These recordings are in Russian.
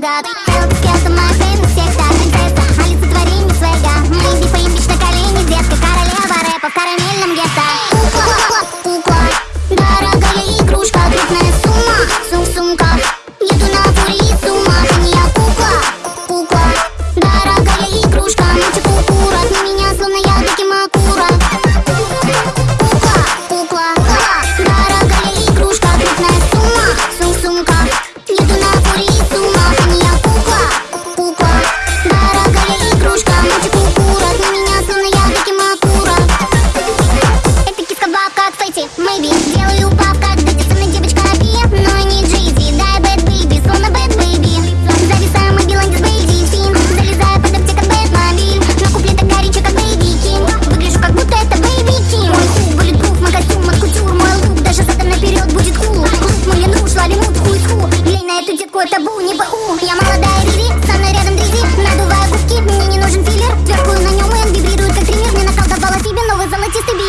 got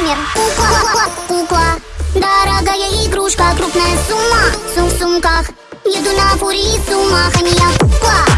размер Кукла, кукла, дорогая игрушка Крупная сумма, в сумках Еду на фури, сумма, хания, кукла.